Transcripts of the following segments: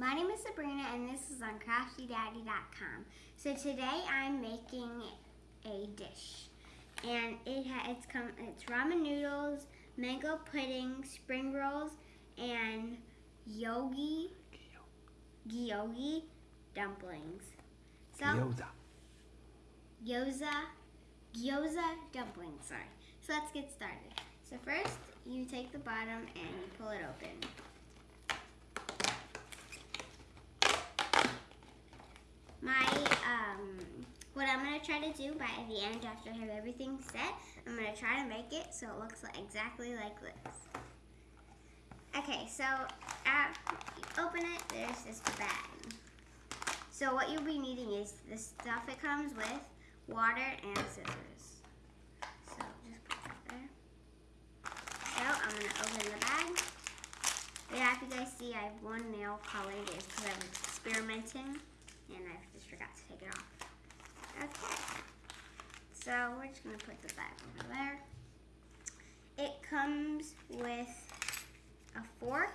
My name is Sabrina and this is on CraftyDaddy.com. So today I'm making a dish. And it ha it's come it's ramen noodles, mango pudding, spring rolls, and yogi gyogi dumplings. So Gyoza. gyoza gyoza dumplings, sorry. So let's get started. So first you take the bottom and you pull it open. My um what I'm gonna try to do by the end after I have everything set, I'm gonna try to make it so it looks exactly like this. Okay, so open it, there's this bag. So what you'll be needing is the stuff it comes with, water and scissors. So just put that there. So I'm gonna open the bag. Yeah, if you guys see I have one nail colored, because I'm experimenting and I just forgot to take it off. Okay, so we're just gonna put the bag over there. It comes with a fork.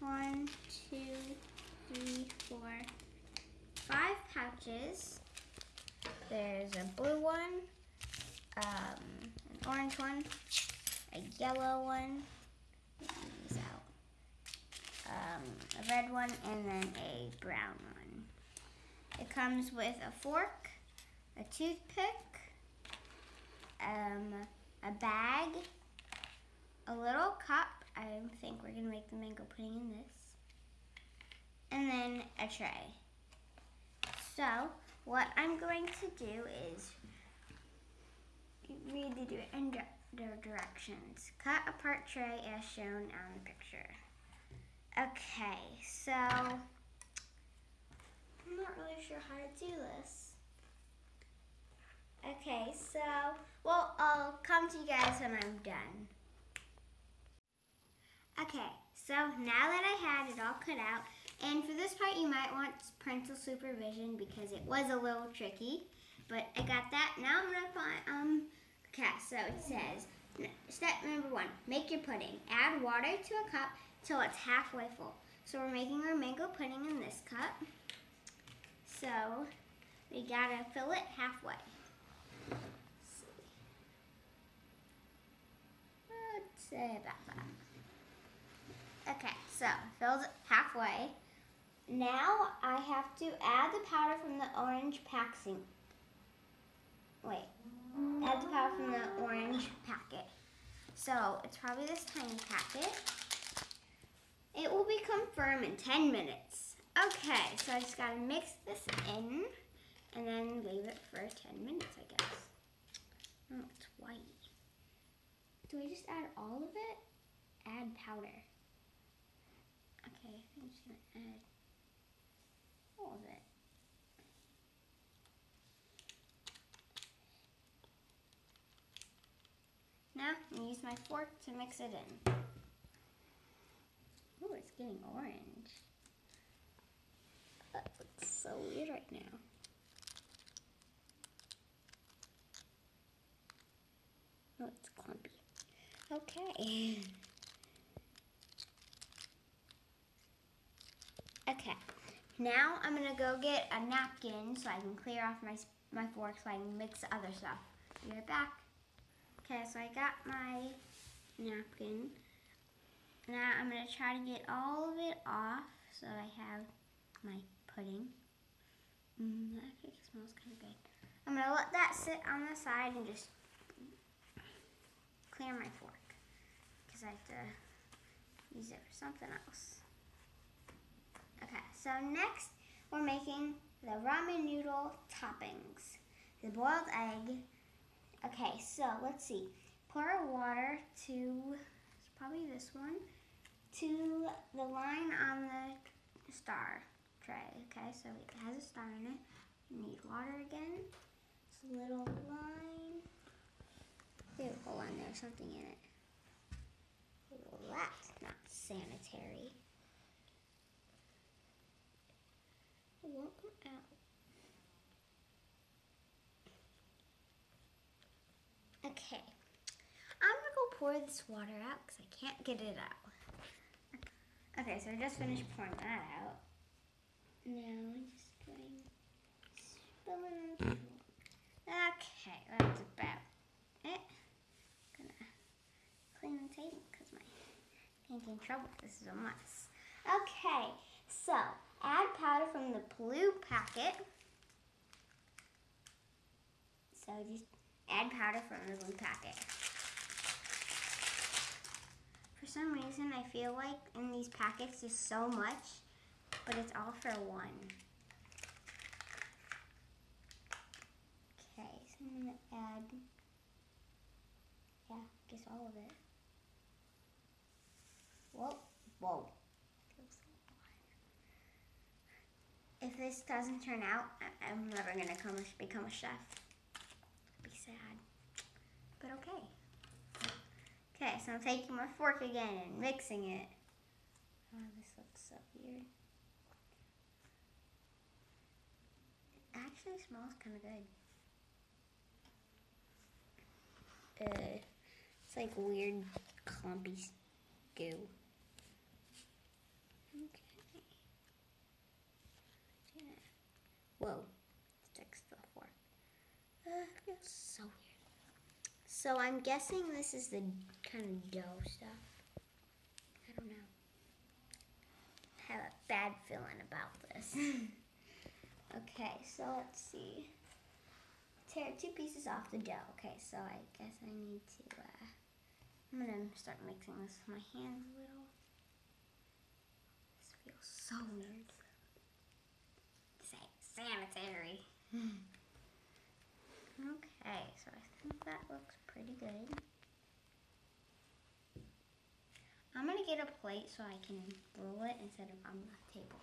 One, two, three, four, five pouches. There's a blue one, um, an orange one, a yellow one, these out, um, a red one, and then a brown one. It comes with a fork, a toothpick, um, a bag, a little cup. I think we're gonna make the mango pudding in this. And then a tray. So, what I'm going to do is read the directions. Cut apart tray as shown on the picture. Okay, so I'm not really sure how to do this. Okay, so, well, I'll come to you guys when I'm done. Okay, so now that I had it all cut out, and for this part you might want parental supervision because it was a little tricky, but I got that. Now I'm gonna find, um, okay, so it says, step number one, make your pudding. Add water to a cup till it's halfway full. So we're making our mango pudding in this cup. So we gotta fill it halfway. Let's say about that. Okay, so filled halfway. Now I have to add the powder from the orange packaging. Wait, add the powder from the orange packet. So it's probably this tiny packet. It will become firm in 10 minutes. Okay, so I just gotta mix this in and then leave it for 10 minutes, I guess. Oh, it's white. Do I just add all of it? Add powder. Okay, I'm just gonna add all of it. Now, I'm gonna use my fork to mix it in. Oh, it's getting orange so weird right now. Oh, it's clumpy. Okay. Okay. Now I'm gonna go get a napkin so I can clear off my my fork so I can mix the other stuff. Be right back. Okay, so I got my napkin. Now I'm gonna try to get all of it off so I have my pudding. Mm, that smells kind of good. I'm going to let that sit on the side and just clear my fork because I have to use it for something else. Okay, so next we're making the ramen noodle toppings. The boiled egg. Okay, so let's see. Pour water to, probably this one, to the line on the star Okay, so it has a star in it. Need water again. It's a little line. Ew, hold on, there's something in it. Well, that's not sanitary. It won't come out. Okay, I'm gonna go pour this water out because I can't get it out. Okay, so I just finished pouring that out. Now I'm just going hmm. spilling. Okay, that's about it. Gonna clean the table because my painting trouble. This is a mess. Okay, so add powder from the blue packet. So just add powder from the blue packet. For some reason, I feel like in these packets there's so much, but it's all for one. Okay, so I'm gonna add, yeah, I guess all of it. Whoa, whoa. If this doesn't turn out, I'm never gonna come, become a chef. Be sad, but okay. Okay, so I'm taking my fork again and mixing it. Oh, this looks so weird. It actually smells kind of good. Uh, it's like weird clumpy goo. Okay. Yeah. Whoa, sticks to the fork. Uh, feels so weird. So I'm guessing this is the kind of dough stuff. I don't know. I have a bad feeling about this. okay, so let's see. Tear two pieces off the dough. Okay, so I guess I need to, uh, I'm gonna start mixing this with my hands a little. This feels so weird. Sa- sanitary. Okay, so I think that looks pretty good. I'm gonna get a plate so I can roll it instead of on the table.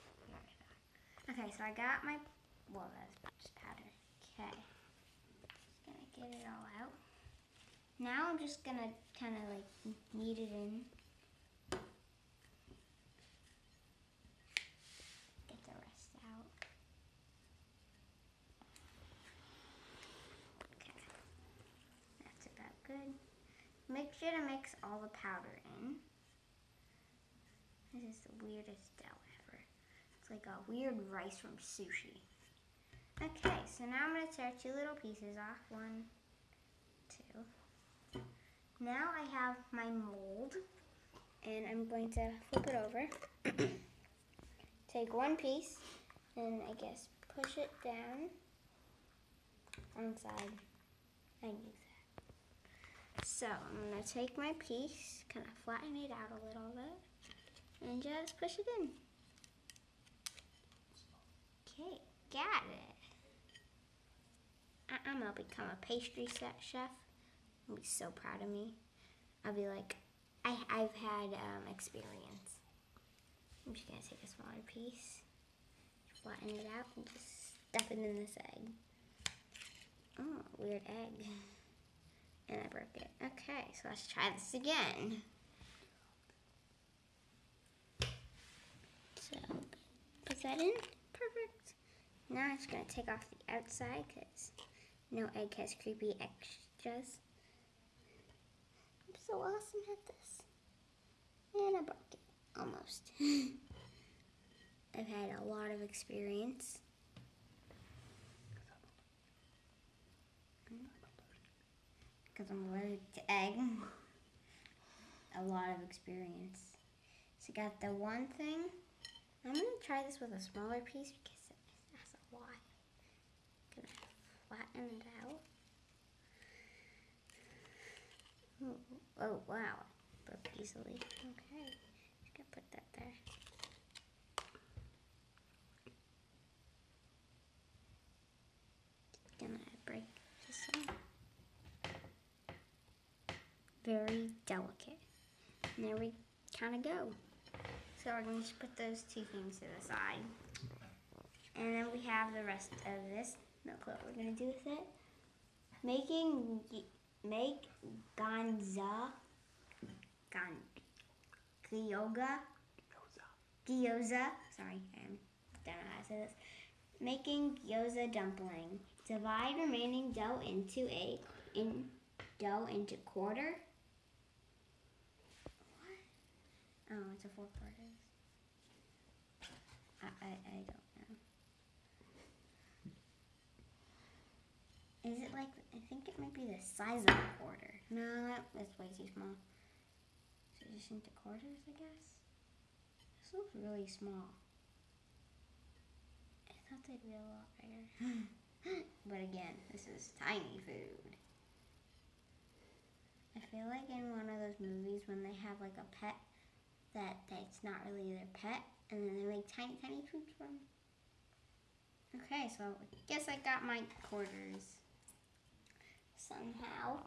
Okay, so I got my, well that's just powder. Okay, just gonna get it all out. Now I'm just gonna kind of like knead it in. Get the rest out. Okay. That's about good. Make sure to mix all the powder in. This is the weirdest dough ever. It's like a weird rice from sushi. Okay, so now I'm going to tear two little pieces off. One, two. Now I have my mold, and I'm going to flip it over. Take one piece, and I guess push it down on side and use that. So I'm gonna take my piece, kind of flatten it out a little bit, and just push it in. Okay, got it. I- I'm gonna become a pastry chef. I'll be so proud of me. I'll be like, I, I've had um, experience. I'm just gonna take a smaller piece, flatten it out, and just stuff it in this egg. Oh, weird egg. And I broke it. Okay, so let's try this again. So, put that in. Perfect. Now I'm just going to take off the outside because no egg has creepy extras. I'm so awesome at this. And I broke it. Almost. I've had a lot of experience. because I'm allergic to egg. A lot of experience. So got the one thing. I'm gonna try this with a smaller piece because that's a lot. Gonna flatten it out. Ooh, oh wow, broke easily. Okay, just gonna put that there. Gonna break this one very delicate. And there we kind of go. So we're going to just put those two things to the side. And then we have the rest of this. Look what we're going to do with it. Making, make ganza, gan, gyoza, gyoza, sorry, I don't know how to say this. Making gyoza dumpling. Divide remaining dough into a, in, dough into quarter What? Oh, it's a four quarters. I, I, I don't know. Is it like, I think it might be the size of a quarter. No, that, that's way too small. So just into quarters, I guess? This looks really small. I thought they'd be a lot bigger. but again, this is tiny food. I feel like in one of those movies when they have like a pet that that's not really their pet and then they make tiny tiny foods from. Okay, so I guess I got my quarters somehow.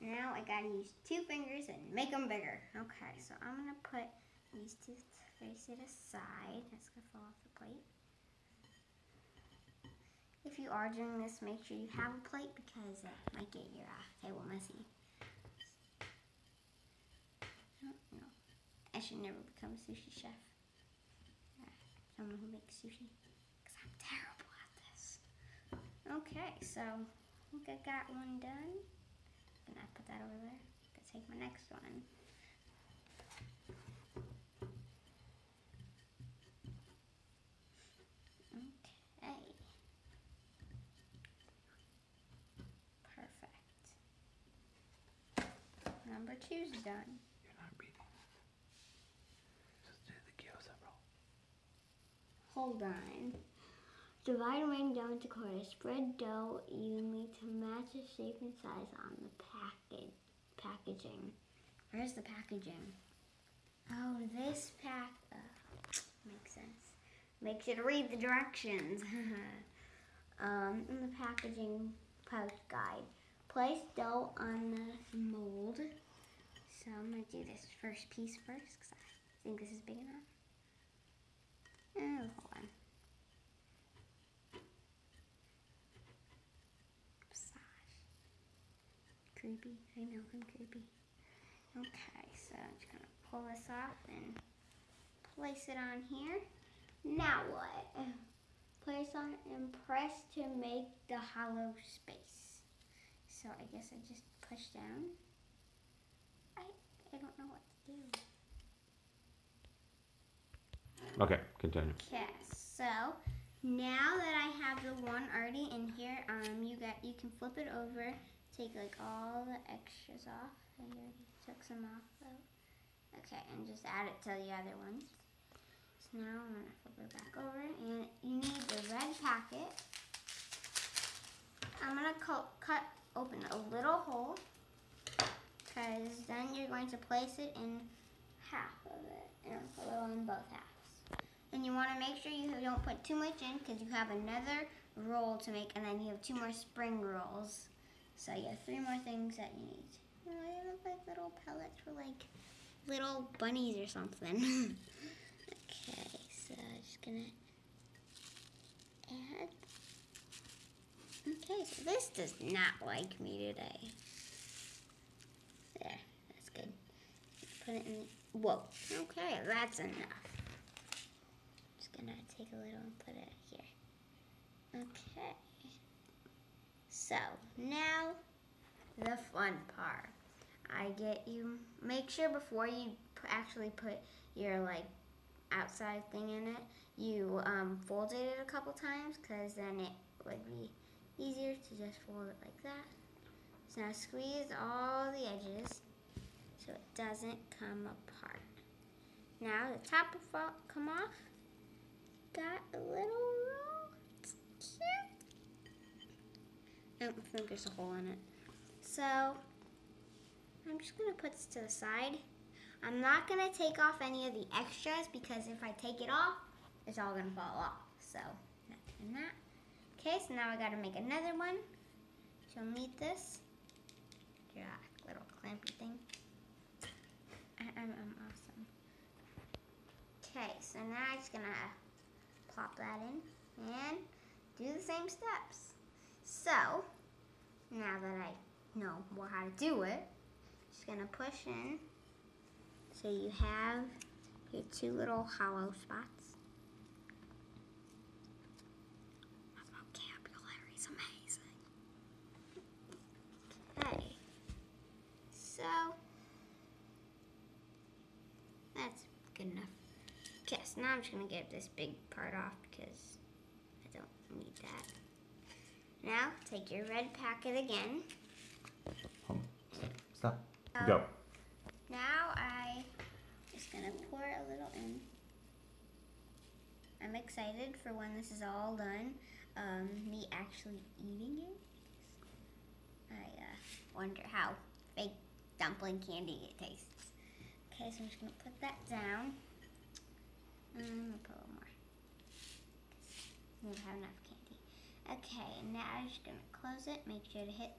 Now I gotta use two fingers and make them bigger. Okay, so I'm gonna put these two face it aside. That's gonna fall off the plate. If you are doing this, make sure you have a plate because it might get your uh, table messy. I should never become a sushi chef. Someone who makes sushi. Because I'm terrible at this. Okay, so I think I got one done. Gonna put that over there. Gonna take my next one. Okay. Perfect. Number two's done. You're not reading. Just do the gyoza roll. Hold on. Divide rain down into quarters. Spread dough evenly to match the shape and size on the package packaging. Where's the packaging? Oh, this pack. Makes sense. Make sure to read the directions. um, in the packaging post guide, place dough on the mold. So I'm gonna do this first piece first because I think this is big enough. Oh, hold on. Creepy. I know I'm creepy. Okay, so I'm just gonna pull this off and place it on here. Now what? Place on and press to make the hollow space. So I guess I just push down. I I don't know what to do. Okay, continue. Okay, so now that I have the one already in here, um, you got you can flip it over, take like all the extras off. I already took some off though. Okay, and just add it to the other ones. So now I'm gonna flip it back over, and you need the red packet. I'm gonna cut, open a little hole, cause then you're going to place it in half of it, and a little in both halves. And you want to make sure you don't put too much in because you have another roll to make, and then you have two more spring rolls. So you have three more things that you need. They look like little pellets for like little bunnies or something. okay, so I'm just gonna add. Okay, so this does not like me today. There, that's good. Put it in. Whoa. Okay, that's enough Just gonna take a little and put it here. Okay. So now the fun part. I get you. Make sure before you actually put your like outside thing in it, you um, folded it a couple times because then it would be easier to just fold it like that. So now squeeze all the edges so it doesn't come apart. Now the top will come off got a little roll. It's cute. I think there's a hole in it. So, I'm just to put this to the side. I'm not to take off any of the extras because if I take it off, it's all to fall off. So, not doing that. Okay, so now I got to make another one. So, You'll need this. Yeah, little clampy thing. I, I'm, I'm awesome. Okay, so now I'm just going to pop that in and do the same steps. So, now that I know how to do it, just gonna push in so you have your two little hollow spots. My vocabulary is amazing. Okay, so that's good enough. Okay, so now I'm just gonna get this big part off because I don't need that. Now take your red packet again. Stop. Um, Go. Now I just gonna pour a little in. I'm excited for when this is all done. Um, me actually eating it. I uh, wonder how fake dumpling candy it tastes. Okay, so I'm just gonna put that down. Um, I'm gonna put a little more. We have enough. Okay, now I'm just gonna close it. Make sure to hit,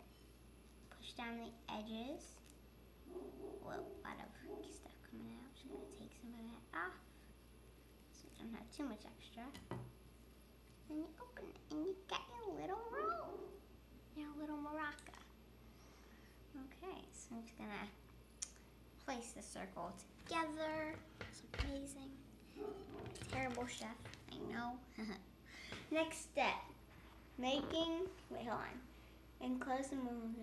push down the edges. Whoa, a lot of stuff coming out. Just gonna take some of that off. So you don't have too much extra. And you open it and you got your little roll. Your little maraca. Okay, so I'm just gonna place the circle together. It's amazing. Terrible chef, I know. Next step. Making wait, hold on. and close the move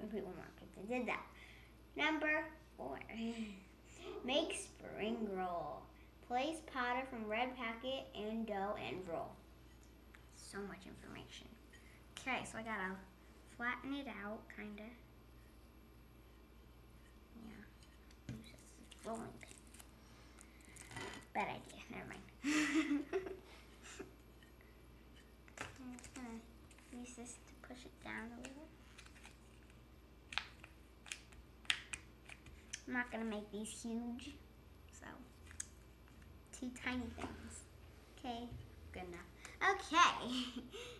and people market. I did that. Number four. Make spring roll. Place powder from red packet and dough and roll. So much information. Okay, so I gotta flatten it out, kinda. Yeah. Rolling pin. Bad idea. Never mind. I'm just gonna use this to push it down a little. I'm not gonna make these huge, so two tiny things. Okay, good enough. Okay,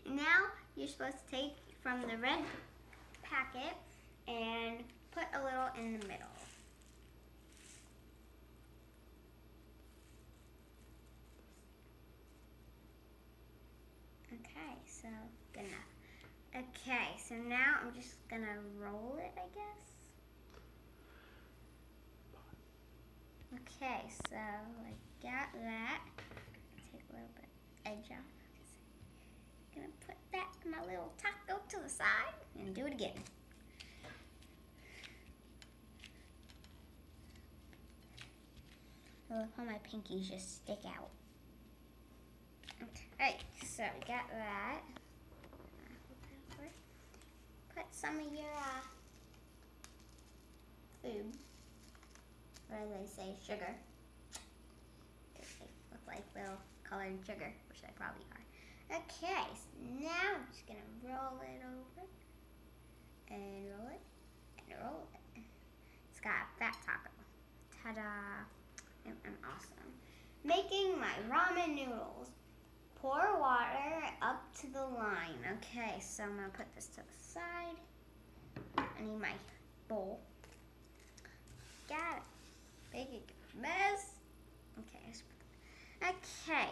now you're supposed to take from the red packet and put a little in the middle. Okay, so good enough. Okay, so now I'm just gonna roll it, I guess. Okay, so I got that. Take a little bit edge off. Gonna put that in my little taco to the side and do it again. I love how my pinkies just stick out. Okay, so we got that. Put some of your uh, food or as they say, sugar. They look like little colored sugar, which they probably are. Okay, so now I'm just gonna roll it over and roll it and roll it. It's got a fat taco. Ta-da! And awesome. Making my ramen noodles. Pour water up to the line. Okay, so I'm gonna put this to the side. I need my bowl. Got it big mess. Okay. Okay.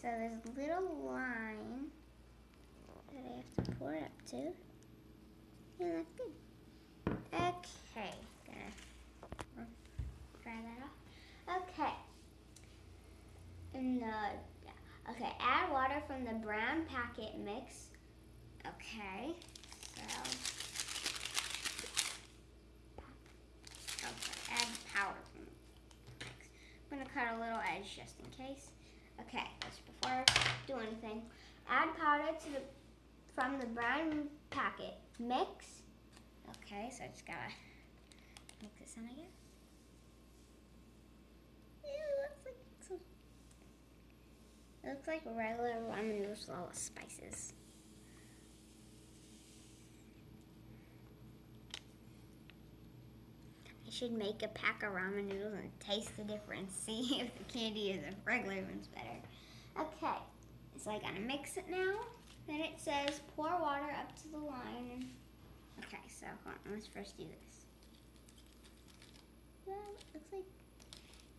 So there's a little line that I have to pour it up to. And that's good. Okay. Gonna dry that off. Okay. And the yeah. Okay, add water from the brown packet mix. Okay. So add powder from the mix. I'm gonna cut a little edge just in case. Okay, just before I do anything, add powder to the from the brown packet. Mix. Okay, so I just gotta mix this in again. Ew, it looks like regular ramen noodles with all the spices. I should make a pack of ramen noodles and taste the difference. See if the candy is a regular one's better. Okay, so I gotta mix it now. Then it says pour water up to the line. Okay, so on, let's first do this. It looks like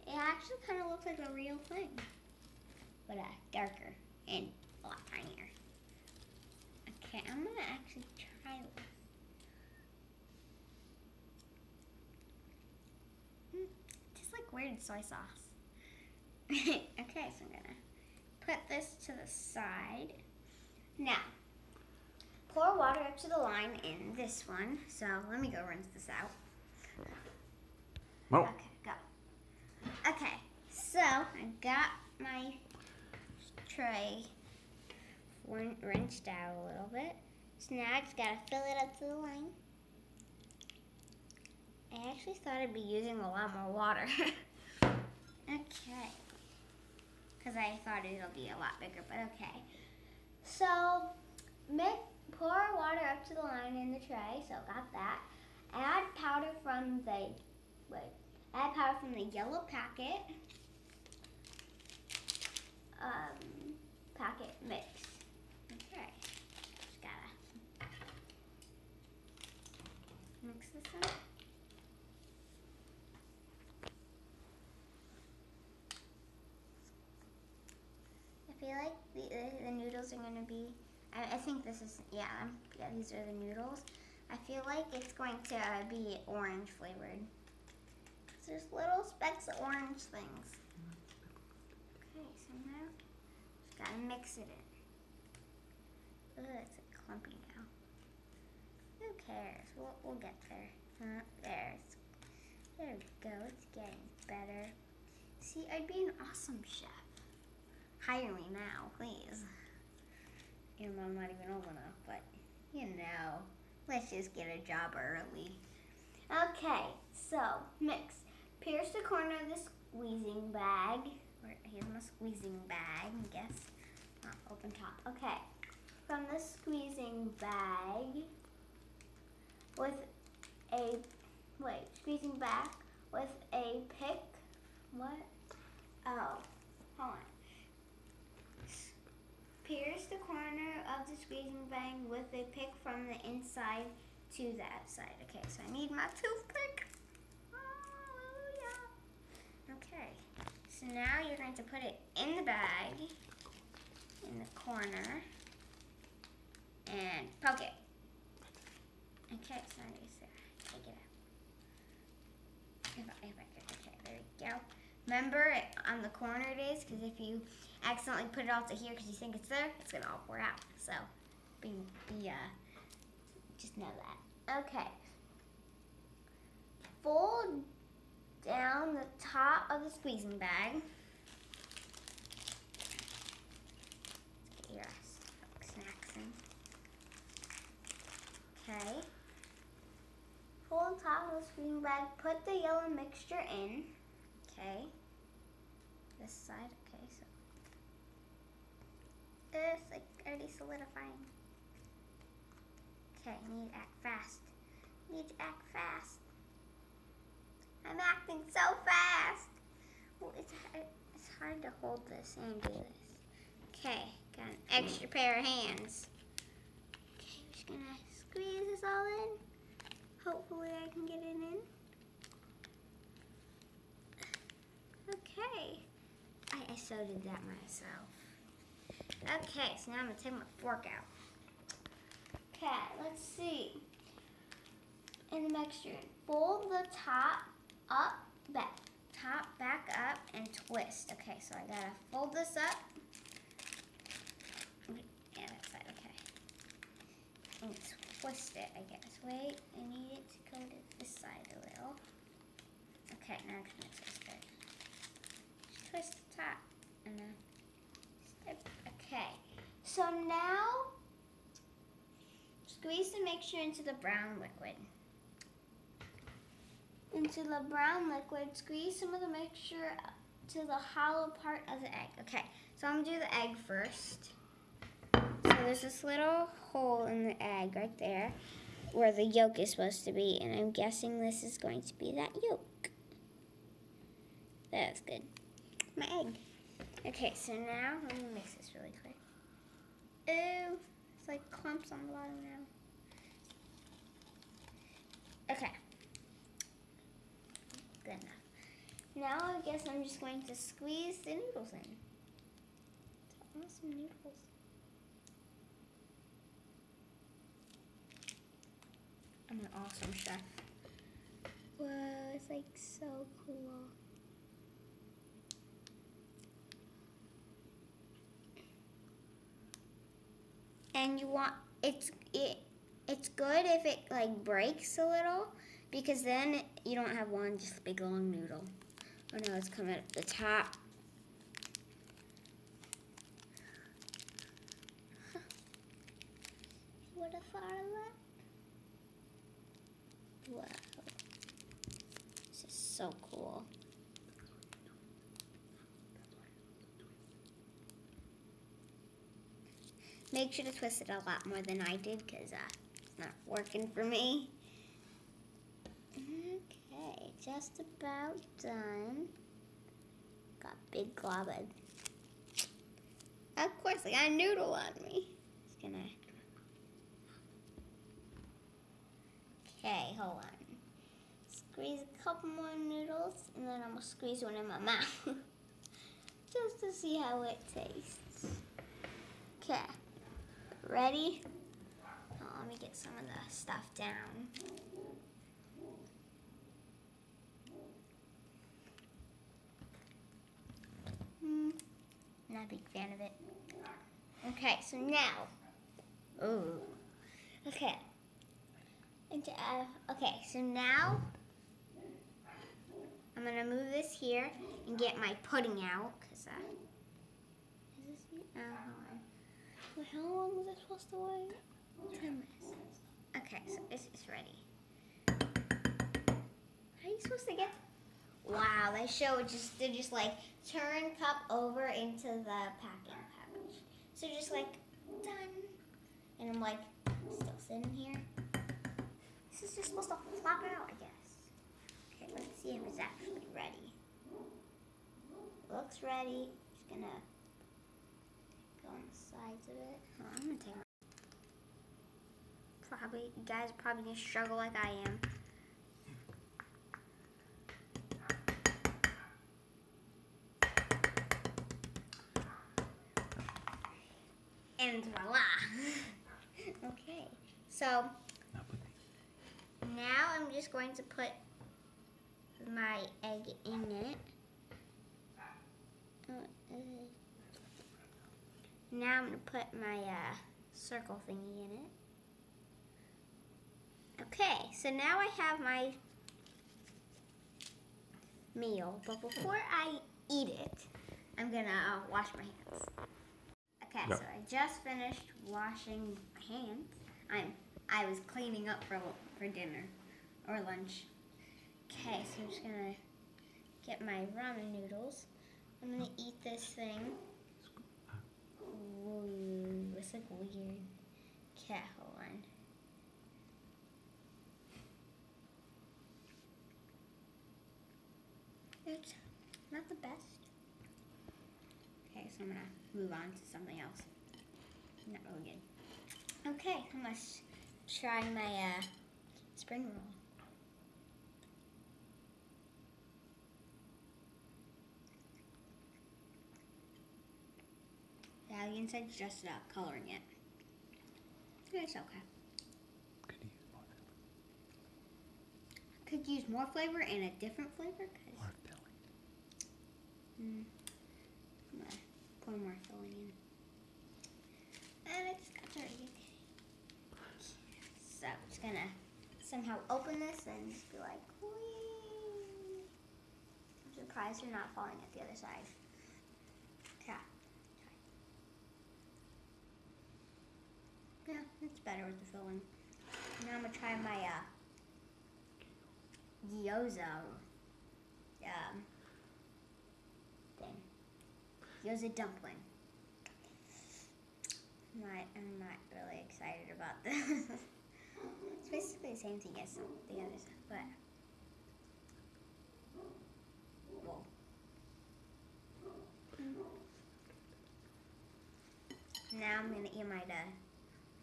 it actually kind of looks like a real thing, but uh, darker and a lot tinier. Okay, I'm gonna actually try this. Tastes like weird soy sauce. okay, so I'm gonna put this to the side. Now, pour water up to the line in this one. So let me go rinse this out. Oh. Okay, go. Okay, So I got my tray rinsed out a little bit. So now I just gotta fill it up to the line. I actually thought I'd be using a lot more water. okay. Because I thought it'll be a lot bigger, but okay. So, mix, pour water up to the line in the tray, so got that. Add powder from the, wait, add powder from the yellow packet. Um, packet mix. Okay. Just gotta mix this up. I feel like the, the, the noodles are gonna be. I, I think this is yeah yeah these are the noodles. I feel like it's going to uh, be orange flavored. There's little specks of orange things. Okay, so now gotta mix it in. Ugh, it's a clumpy now. Who cares? We'll, we'll get there. Uh, there. There we go. It's getting better. See, I'd be an awesome chef. Hire me now, please. Even though not even old enough, but you know, let's just get a job early. Okay, so mix. Pierce the corner of the squeezing bag. Here's my squeezing bag, I guess. Not open top. Okay. From the squeezing bag with a wait, squeezing back with a pick. What? Oh, hold on. Pierce the corner of the squeezing bag with a pick from the inside to the outside. Okay, so I need my toothpick. Hallelujah. Okay, so now you're going to put it in the bag, in the corner, and poke it. Okay, so I just uh, take it out. If I, if I could, okay, there we go. Remember it, on the corner it is, because if you accidentally put it all to here because you think it's there, it's gonna all pour out. So, be, be uh, just know that. Okay. Fold down the top of the squeezing bag. Your snacks in. Okay. Fold the top of the squeezing bag. Put the yellow mixture in. Okay. This side. Okay, so it's like already solidifying. Okay, need to act fast. Need to act fast. I'm acting so fast. Well, it's hard, it's hard to hold this and do this. Okay, got an extra pair of hands. Okay, I'm just gonna squeeze this all in. Hopefully I can get it in. Okay. I, I so did that myself. Okay, so now I'm gonna take my fork out. Okay, let's see. In the mixture, fold the top up, back, top back up, and twist. Okay, so I gotta fold this up. Yeah, that side. Okay. And twist it, I guess. Wait, I need it to go to this side a little. Okay, now I'm gonna twist it. Just twist the top, and then. step. Okay, so now squeeze the mixture into the brown liquid. Into the brown liquid, squeeze some of the mixture to the hollow part of the egg. Okay, so I'm gonna do the egg first. So there's this little hole in the egg right there where the yolk is supposed to be, and I'm guessing this is going to be that yolk. That's good. My egg. Okay, so now let me mix this really quick. Ew, it's like clumps on the bottom now. Okay. Good enough. Now I guess I'm just going to squeeze the noodles in. Awesome noodles. I'm an awesome chef. Whoa, it's like so cool. and you want it's it it's good if it like breaks a little because then you don't have one just big long noodle Oh no, it's coming at the top. What a far that. Wow. This is so cool. Make sure to twist it a lot more than I did because uh, it's not working for me. Just about done. Got big glob. Of course, I got a noodle on me. Just gonna. Okay, hold on. Squeeze a couple more noodles, and then I'm gonna squeeze one in my mouth. Just to see how it tastes. Okay. Ready? Oh, let me get some of the stuff down. Hmm, not a big fan of it. Okay, so now, ooh, okay, and uh, okay, so now I'm gonna move this here and get my pudding out, cause uh, is this? Oh, hold on. How long was I supposed to wait? Ten minutes. Okay, so it's, it's ready. How are you supposed to get? Wow, they show just they just like turn cup over into the packing pouch. So just like done, and I'm like still sitting here. This is just supposed to flop out, I guess. Okay, let's see if it's actually ready. Looks ready. Just gonna go on the sides of it. Oh, I'm gonna take. Probably, you guys are probably gonna struggle like I am. And voila. okay, so Now put these. now I'm just going to put my egg in it. Uh, uh, Now I'm gonna put my uh, circle thingy in it. Okay, so now I have my meal, but before I eat it, I'm gonna uh, wash my hands. Okay, Yeah. so I just finished washing my hands. I'm I was cleaning up for for dinner or lunch. Okay, so I'm just gonna get my ramen noodles. I'm gonna eat this thing. Ooh, it's like weird. Okay, hold on. It's not the best. Okay, so I'm gonna move on to something else. Not really good. Okay, I'm gonna try my uh, spring roll. Yeah, the inside's just uh, coloring it. It's okay. Could use more flavor. Could use more flavor and a different flavor. Cause, More filling. mm, pour more filling in. And it just got dirty. So I'm just gonna somehow open this and just be like, whee! I'm surprised you're not falling at the other side. Yeah. Yeah, it's better with the filling. Now I'm gonna try my uh, gyoza. Gyoza dumpling. I'm not, I'm not really excited about this. it's basically the same thing as the others, but. Now I'm gonna eat my uh,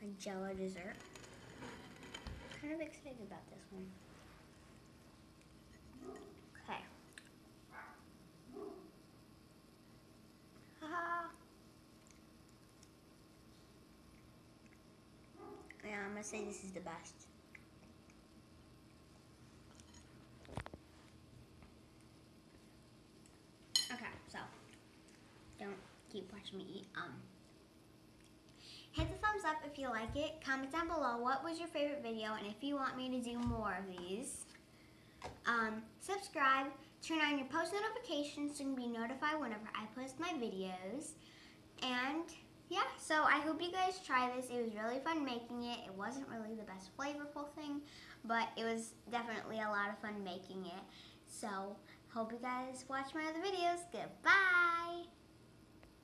my Jello dessert. Kind of excited about this one. Okay. Haha. Yeah, I'm gonna say this is the best. Okay, so don't keep watching me eat. Um, hit the thumbs up if you like it. Comment down below what was your favorite video and if you want me to do more of these. Um, subscribe, turn on your post notifications so you can be notified whenever I post my videos. And yeah, so I hope you guys try this. It was really fun making it. It wasn't really the best flavorful thing, but it was definitely a lot of fun making it. So, hope you guys watch my other videos. Goodbye!